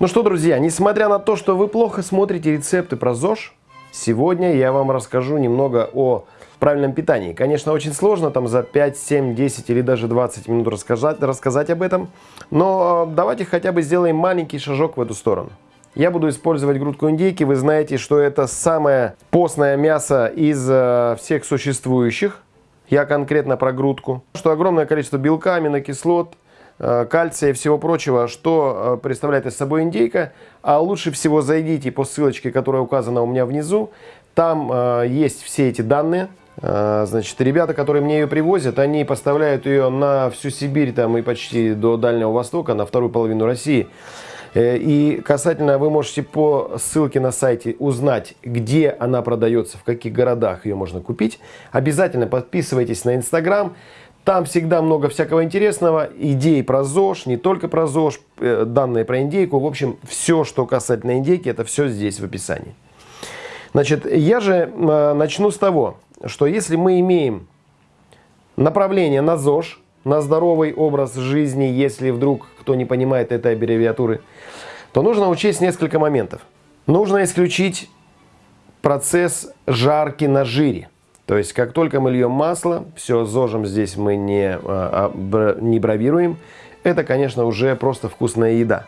Ну что, друзья, несмотря на то, что вы плохо смотрите рецепты про ЗОЖ, сегодня я вам расскажу немного о правильном питании. Конечно, очень сложно там за 5, 7, 10 или даже 20 минут рассказать, рассказать об этом, но э, давайте хотя бы сделаем маленький шажок в эту сторону. Я буду использовать грудку индейки. Вы знаете, что это самое постное мясо из э, всех существующих. Я конкретно про грудку. Что огромное количество белка, аминокислот, кальция и всего прочего, что э, представляет из собой индейка. А лучше всего зайдите по ссылочке, которая указана у меня внизу. Там э, есть все эти данные. Значит, ребята, которые мне ее привозят, они поставляют ее на всю Сибирь там и почти до Дальнего Востока, на вторую половину России. И касательно, вы можете по ссылке на сайте узнать, где она продается, в каких городах ее можно купить. Обязательно подписывайтесь на Инстаграм. Там всегда много всякого интересного, идей про ЗОЖ, не только про ЗОЖ, э, данные про индейку. В общем, все, что касательно индейки, это все здесь в описании. Значит, я же э, начну с того, что если мы имеем направление на ЗОЖ, на здоровый образ жизни, если вдруг кто не понимает этой аббревиатуры, то нужно учесть несколько моментов. Нужно исключить процесс жарки на жире. То есть, как только мы льем масло, все, зожем здесь мы не, а, а, не бравируем, это, конечно, уже просто вкусная еда.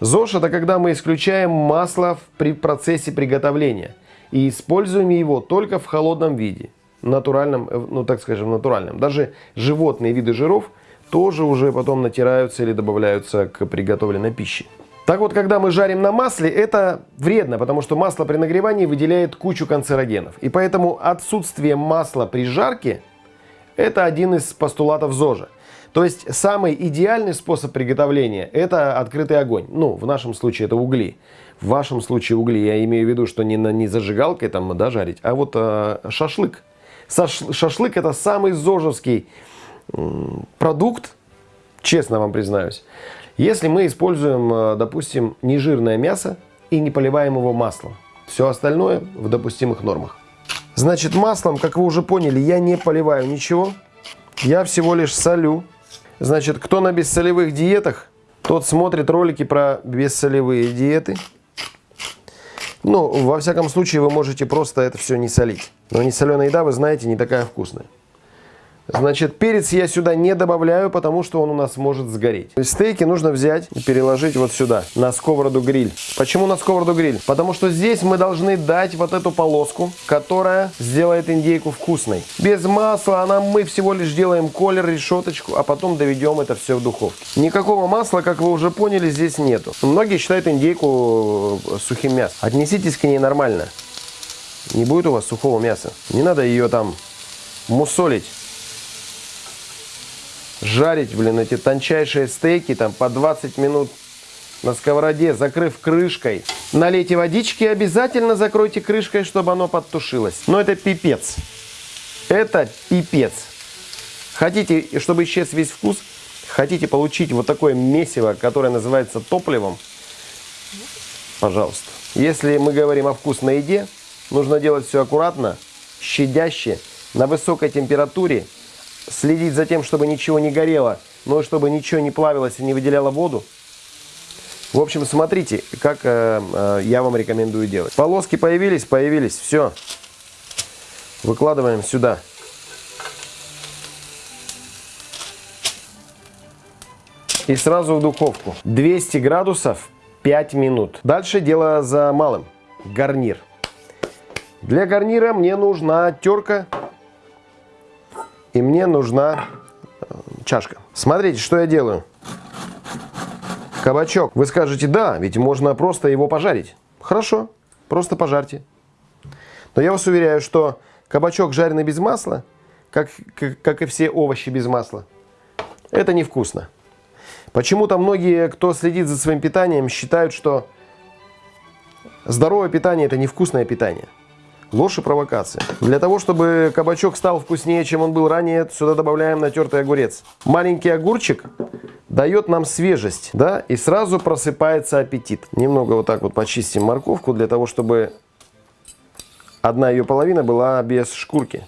ЗОЖ – это когда мы исключаем масло при процессе приготовления и используем его только в холодном виде, натуральном, э, ну так скажем, натуральном. Даже животные виды жиров тоже уже потом натираются или добавляются к приготовленной пище. Так вот, когда мы жарим на масле, это вредно, потому что масло при нагревании выделяет кучу канцерогенов. И поэтому отсутствие масла при жарке – это один из постулатов ЗОЖа. То есть самый идеальный способ приготовления – это открытый огонь. Ну, в нашем случае это угли. В вашем случае угли, я имею в виду, что не, на, не зажигалкой там, да, жарить, а вот э, шашлык. Саш, шашлык – это самый зожевский продукт, честно вам признаюсь. Если мы используем, э, допустим, нежирное мясо и не поливаем его маслом, все остальное в допустимых нормах. Значит, маслом, как вы уже поняли, я не поливаю ничего. Я всего лишь солю. Значит, кто на бессолевых диетах, тот смотрит ролики про бессолевые диеты. Ну, во всяком случае, вы можете просто это все не солить. Но не соленая еда, вы знаете, не такая вкусная. Значит, перец я сюда не добавляю, потому что он у нас может сгореть. Стейки нужно взять и переложить вот сюда, на сковороду гриль. Почему на сковороду гриль? Потому что здесь мы должны дать вот эту полоску, которая сделает индейку вкусной. Без масла она, мы всего лишь делаем колер, решеточку, а потом доведем это все в духовке. Никакого масла, как вы уже поняли, здесь нету. Многие считают индейку э, сухим мясом. Отнеситесь к ней нормально. Не будет у вас сухого мяса. Не надо ее там мусолить жарить, блин, эти тончайшие стейки там по 20 минут на сковороде, закрыв крышкой. Налейте водички и обязательно закройте крышкой, чтобы оно подтушилось. Но это пипец. Это пипец. Хотите, чтобы исчез весь вкус, хотите получить вот такое месиво, которое называется топливом, пожалуйста. Если мы говорим о вкусной еде, нужно делать все аккуратно, щадяще, на высокой температуре следить за тем, чтобы ничего не горело, но чтобы ничего не плавилось и не выделяло воду. В общем, смотрите, как э, э, я вам рекомендую делать. Полоски появились, появились, все. Выкладываем сюда. И сразу в духовку. 200 градусов 5 минут. Дальше дело за малым. Гарнир. Для гарнира мне нужна терка и мне нужна э, чашка. Смотрите, что я делаю. Кабачок. Вы скажете, да, ведь можно просто его пожарить. Хорошо, просто пожарьте. Но я вас уверяю, что кабачок, жареный без масла, как, как, как и все овощи без масла, это невкусно. Почему-то многие, кто следит за своим питанием, считают, что здоровое питание – это невкусное питание. Ложь и провокация. Для того, чтобы кабачок стал вкуснее, чем он был ранее, сюда добавляем натертый огурец. Маленький огурчик дает нам свежесть, да, и сразу просыпается аппетит. Немного вот так вот почистим морковку, для того, чтобы одна ее половина была без шкурки.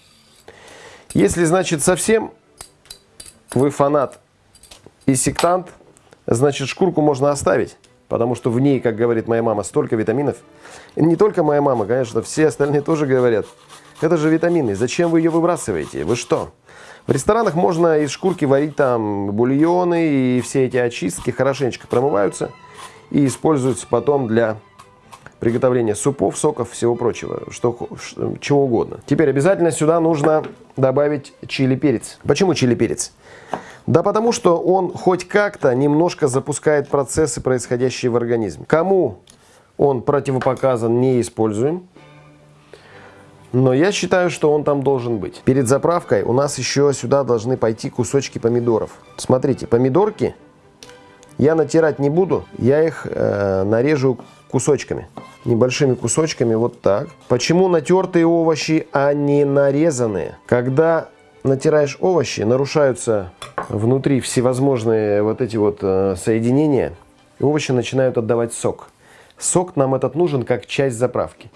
Если, значит, совсем вы фанат и сектант, значит, шкурку можно оставить. Потому что в ней, как говорит моя мама, столько витаминов. И не только моя мама, конечно, все остальные тоже говорят. Это же витамины, зачем вы ее выбрасываете? Вы что? В ресторанах можно из шкурки варить там бульоны, и все эти очистки хорошенечко промываются и используются потом для приготовления супов, соков, всего прочего, что, чего угодно. Теперь обязательно сюда нужно добавить чили-перец. Почему чили-перец? Да потому что он хоть как-то немножко запускает процессы, происходящие в организме. Кому он противопоказан, не используем. Но я считаю, что он там должен быть. Перед заправкой у нас еще сюда должны пойти кусочки помидоров. Смотрите, помидорки я натирать не буду, я их э, нарежу кусочками. Небольшими кусочками, вот так. Почему натертые овощи, а не нарезанные? Когда натираешь овощи, нарушаются внутри всевозможные вот эти вот э, соединения, и овощи начинают отдавать сок. Сок нам этот нужен как часть заправки.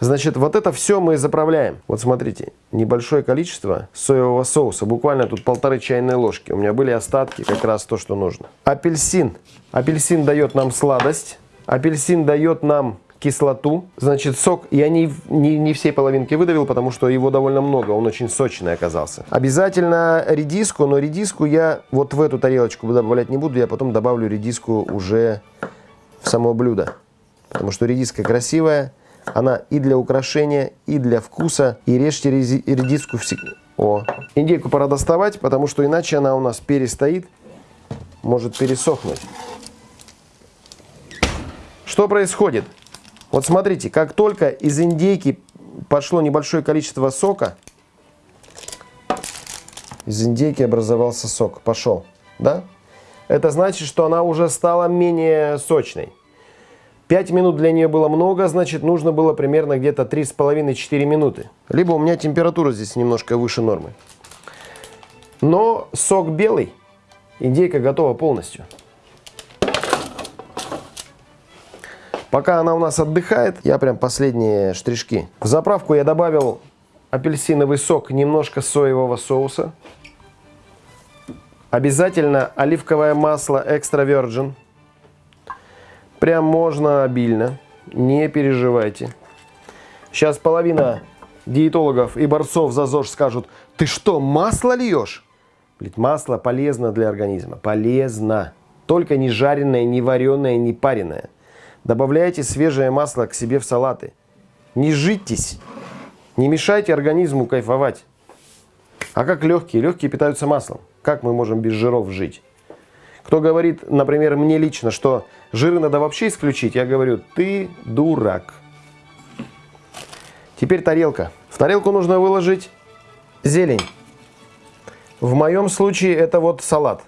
Значит, вот это все мы заправляем. Вот смотрите, небольшое количество соевого соуса, буквально тут полторы чайные ложки. У меня были остатки, как раз то, что нужно. Апельсин. Апельсин дает нам сладость. Апельсин дает нам кислоту, значит сок, я не, не, не всей половинки выдавил, потому что его довольно много, он очень сочный оказался. Обязательно редиску, но редиску я вот в эту тарелочку добавлять не буду, я потом добавлю редиску уже в само блюдо. Потому что редиска красивая, она и для украшения, и для вкуса, и режьте редиску всегда. О, индейку пора доставать, потому что иначе она у нас перестоит, может пересохнуть. Что происходит? Вот смотрите, как только из индейки пошло небольшое количество сока, из индейки образовался сок, пошел, да? Это значит, что она уже стала менее сочной. 5 минут для нее было много, значит нужно было примерно где-то 3,5-4 минуты. Либо у меня температура здесь немножко выше нормы. Но сок белый, индейка готова полностью. Пока она у нас отдыхает, я прям последние штришки. В заправку я добавил апельсиновый сок, немножко соевого соуса. Обязательно оливковое масло экстра virgin. Прям можно обильно, не переживайте. Сейчас половина диетологов и борцов за ЗОЖ скажут, ты что, масло льешь? Ведь масло полезно для организма, полезно. Только не жареное, не вареное, не пареное. Добавляйте свежее масло к себе в салаты. Не житесь. Не мешайте организму кайфовать. А как легкие? Легкие питаются маслом. Как мы можем без жиров жить? Кто говорит, например, мне лично, что жиры надо вообще исключить, я говорю, ты дурак. Теперь тарелка. В тарелку нужно выложить зелень. В моем случае это вот салат.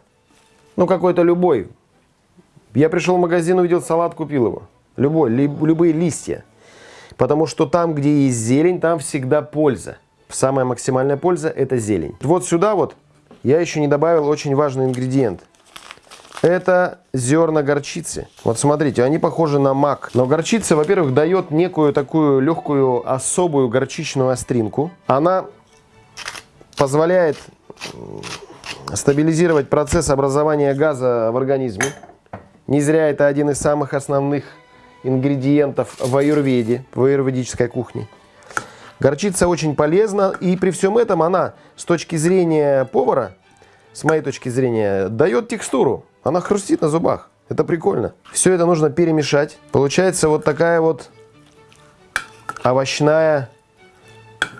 Ну, какой-то любой. Я пришел в магазин, увидел салат, купил его. Любой, ли, любые листья. Потому что там, где есть зелень, там всегда польза. Самая максимальная польза – это зелень. Вот сюда вот я еще не добавил очень важный ингредиент. Это зерна горчицы. Вот смотрите, они похожи на мак. Но горчица, во-первых, дает некую такую легкую особую горчичную остринку. Она позволяет стабилизировать процесс образования газа в организме. Не зря это один из самых основных ингредиентов в аюрведе, в аюрведической кухне. Горчица очень полезна, и при всем этом она, с точки зрения повара, с моей точки зрения, дает текстуру. Она хрустит на зубах. Это прикольно. Все это нужно перемешать. Получается вот такая вот овощная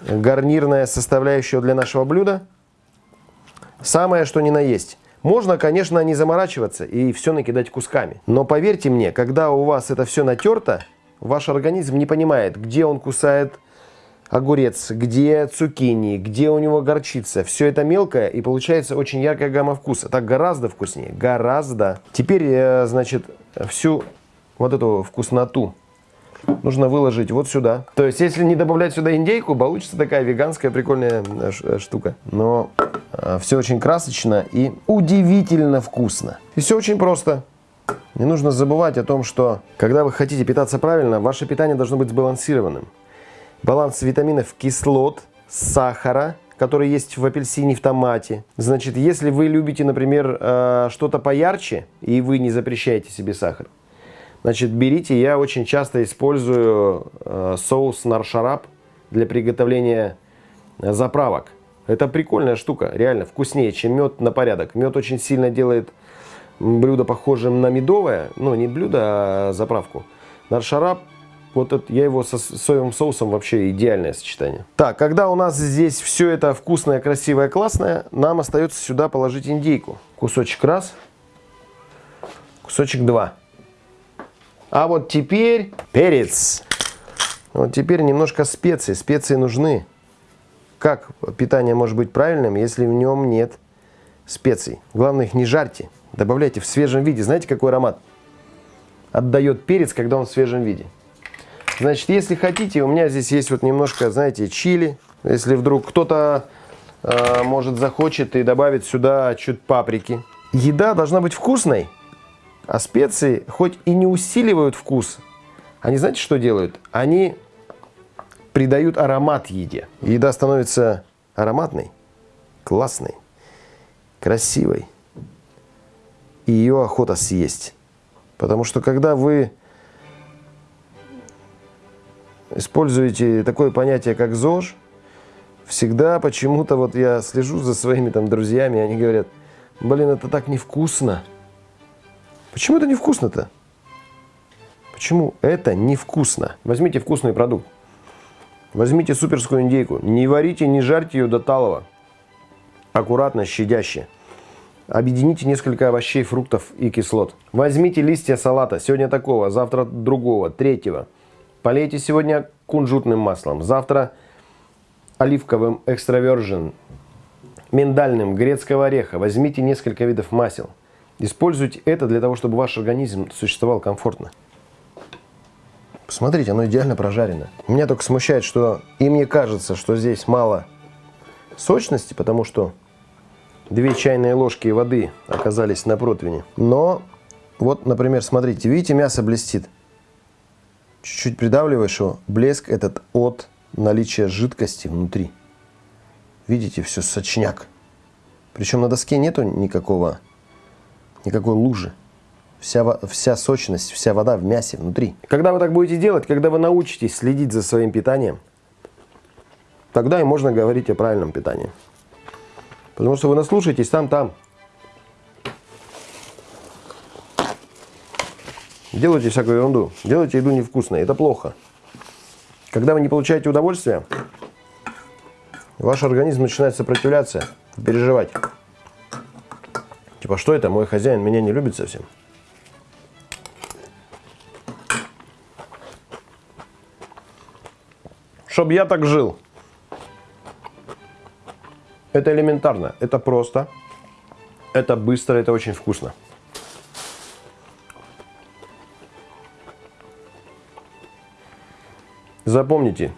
гарнирная составляющая для нашего блюда. Самое, что ни на есть. Можно, конечно, не заморачиваться и все накидать кусками. Но поверьте мне, когда у вас это все натерто, ваш организм не понимает, где он кусает огурец, где цукини, где у него горчица. Все это мелкое и получается очень яркая гамма вкуса. Так гораздо вкуснее, гораздо. Теперь, э, значит, всю вот эту вкусноту нужно выложить вот сюда. То есть, если не добавлять сюда индейку, получится такая веганская прикольная э, э, штука. Но э, все очень красочно и удивительно вкусно. И все очень просто. Не нужно забывать о том, что когда вы хотите питаться правильно, ваше питание должно быть сбалансированным. Баланс витаминов, кислот, сахара, который есть в апельсине в томате. Значит, если вы любите, например, э, что-то поярче, и вы не запрещаете себе сахар, значит, берите, я очень часто использую э, соус наршарап для приготовления заправок. Это прикольная штука, реально вкуснее, чем мед на порядок. Мед очень сильно делает блюдо похожим на медовое, ну не блюдо, а заправку. Наршарап, вот это, я его со соевым соусом вообще идеальное сочетание. Так, когда у нас здесь все это вкусное, красивое, классное, нам остается сюда положить индейку. Кусочек раз, кусочек два. А вот теперь перец. Вот теперь немножко специй. Специи нужны. Как питание может быть правильным, если в нем нет специй? Главное, их не жарьте. Добавляйте в свежем виде. Знаете, какой аромат отдает перец, когда он в свежем виде? Значит, если хотите, у меня здесь есть вот немножко, знаете, чили. Если вдруг кто-то, э, может, захочет и добавит сюда чуть паприки. Еда должна быть вкусной, а специи хоть и не усиливают вкус, они знаете, что делают? Они придают аромат еде. Еда становится ароматной, классной, красивой. И ее охота съесть. Потому что когда вы используете такое понятие, как ЗОЖ, всегда почему-то, вот я слежу за своими там друзьями, они говорят, блин, это так невкусно. Почему это невкусно-то? Почему это невкусно? Возьмите вкусный продукт. Возьмите суперскую индейку. Не варите, не жарьте ее до талого. Аккуратно, щадяще. Объедините несколько овощей, фруктов и кислот. Возьмите листья салата. Сегодня такого, завтра другого, третьего. Полейте сегодня кунжутным маслом. Завтра оливковым экстравержен, миндальным, грецкого ореха. Возьмите несколько видов масел. Используйте это для того, чтобы ваш организм существовал комфортно. Посмотрите, оно идеально прожарено. Меня только смущает, что и мне кажется, что здесь мало сочности, потому что две чайные ложки воды оказались на противне. Но вот, например, смотрите, видите, мясо блестит. Чуть-чуть придавливаешь его, блеск этот от наличия жидкости внутри. Видите, все сочняк. Причем на доске нету никакого, никакой лужи вся, вся сочность, вся вода в мясе внутри. Когда вы так будете делать, когда вы научитесь следить за своим питанием, тогда и можно говорить о правильном питании. Потому что вы наслушаетесь там-там. Делайте всякую ерунду. Делайте еду невкусной. Это плохо. Когда вы не получаете удовольствия, ваш организм начинает сопротивляться, переживать. Типа, что это? Мой хозяин меня не любит совсем. Чтоб я так жил. Это элементарно, это просто, это быстро, это очень вкусно. Запомните,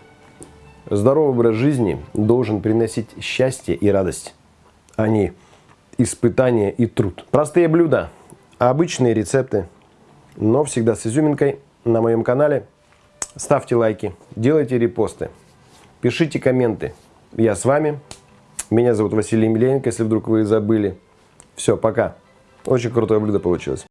здоровый образ жизни должен приносить счастье и радость, а не испытания и труд. Простые блюда, обычные рецепты, но всегда с изюминкой на моем канале – Ставьте лайки, делайте репосты, пишите комменты. Я с вами. Меня зовут Василий Емельяненко, если вдруг вы забыли. Все, пока. Очень крутое блюдо получилось.